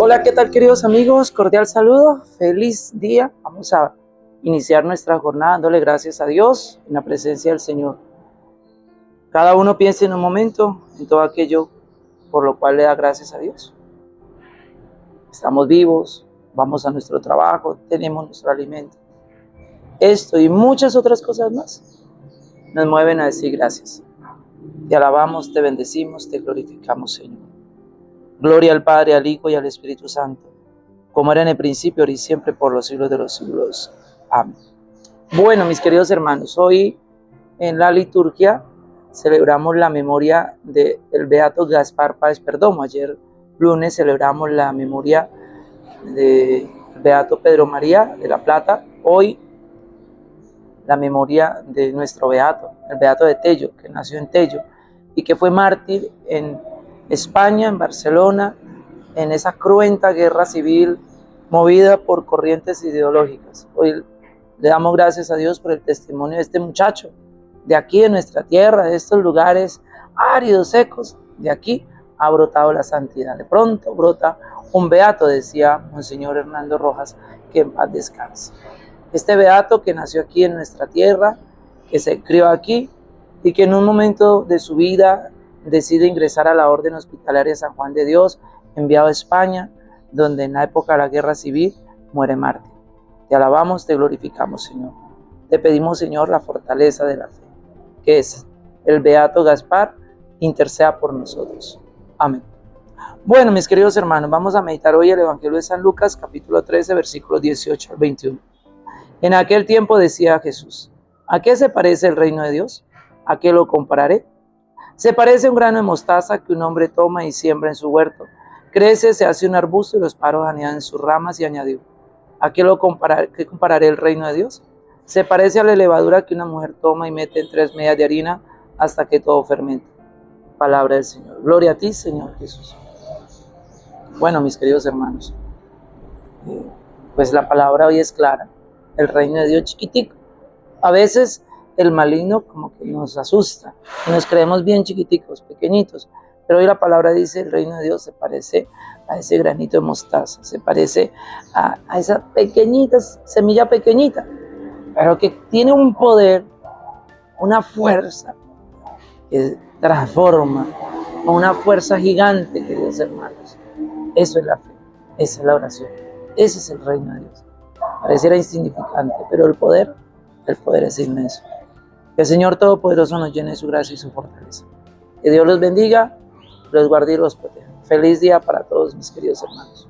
Hola, ¿qué tal queridos amigos? Cordial saludo, feliz día. Vamos a iniciar nuestra jornada dándole gracias a Dios en la presencia del Señor. Cada uno piense en un momento en todo aquello por lo cual le da gracias a Dios. Estamos vivos, vamos a nuestro trabajo, tenemos nuestro alimento. Esto y muchas otras cosas más nos mueven a decir gracias. Te alabamos, te bendecimos, te glorificamos, Señor. Gloria al Padre, al Hijo y al Espíritu Santo, como era en el principio, ahora y siempre, por los siglos de los siglos. Amén. Bueno, mis queridos hermanos, hoy en la liturgia celebramos la memoria del Beato Gaspar Páez Perdomo. Ayer lunes celebramos la memoria del Beato Pedro María de la Plata. Hoy la memoria de nuestro Beato, el Beato de Tello, que nació en Tello y que fue mártir en España, en Barcelona, en esa cruenta guerra civil movida por corrientes ideológicas. Hoy le damos gracias a Dios por el testimonio de este muchacho, de aquí, de nuestra tierra, de estos lugares áridos, secos, de aquí ha brotado la santidad. De pronto brota un beato, decía Monseñor Hernando Rojas, que en paz descanse. Este beato que nació aquí en nuestra tierra, que se crió aquí y que en un momento de su vida decide ingresar a la Orden Hospitalaria San Juan de Dios, enviado a España, donde en la época de la Guerra Civil muere Marte. Te alabamos, te glorificamos, Señor. Te pedimos, Señor, la fortaleza de la fe, que es el Beato Gaspar, interceda por nosotros. Amén. Bueno, mis queridos hermanos, vamos a meditar hoy el Evangelio de San Lucas, capítulo 13, versículos 18 al 21. En aquel tiempo decía Jesús, ¿a qué se parece el reino de Dios? ¿A qué lo compararé? Se parece a un grano de mostaza que un hombre toma y siembra en su huerto. Crece, se hace un arbusto y los paros anidan en sus ramas y añadió, ¿a qué, lo comparar, qué compararé el reino de Dios? Se parece a la levadura que una mujer toma y mete en tres medias de harina hasta que todo fermente. Palabra del Señor. Gloria a ti, Señor Jesús. Bueno, mis queridos hermanos, eh, pues la palabra hoy es clara. El reino de Dios chiquitico. A veces el maligno como que nos asusta y nos creemos bien chiquiticos, pequeñitos. Pero hoy la palabra dice, el reino de Dios se parece a ese granito de mostaza, se parece a, esa pequeñita, semilla pequeñita, pero que tiene un poder, una fuerza que transforma, una fuerza gigante, queridos hermanos. Eso es la fe, esa es la oración, ese es el reino de Dios. Pareciera insignificante, pero el poder, el poder es inmenso. Que el Señor Todopoderoso nos llene su gracia y su fortaleza. Que Dios los bendiga, los guarde y los proteja. Feliz día para todos mis queridos hermanos.